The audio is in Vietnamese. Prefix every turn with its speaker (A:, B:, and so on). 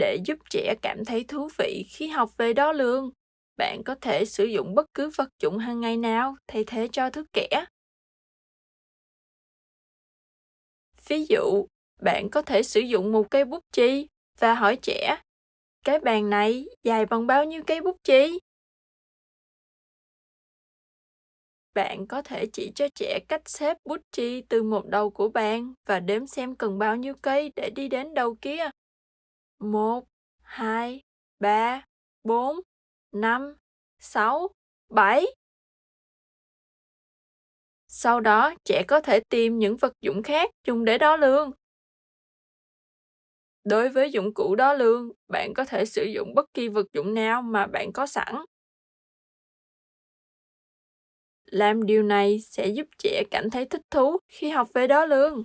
A: Để giúp trẻ cảm thấy thú vị khi học về đo lường, bạn có thể sử dụng bất cứ vật dụng hàng ngày nào thay thế cho thước kẻ. Ví dụ, bạn có thể sử dụng một cây bút chì và hỏi trẻ, cái bàn này dài bằng bao nhiêu cây bút chì? Bạn có thể chỉ cho trẻ cách xếp bút chì từ một đầu của bàn và đếm xem cần bao nhiêu cây để đi đến đầu kia. 1, 2, 3, 4, 5, 6, 7. Sau đó, trẻ có thể tìm những vật dụng khác dùng để đo lường. Đối với dụng cụ đo lường, bạn có thể sử dụng bất kỳ vật dụng nào mà bạn có sẵn. Làm điều này sẽ giúp trẻ cảm thấy thích thú khi học về đo lường.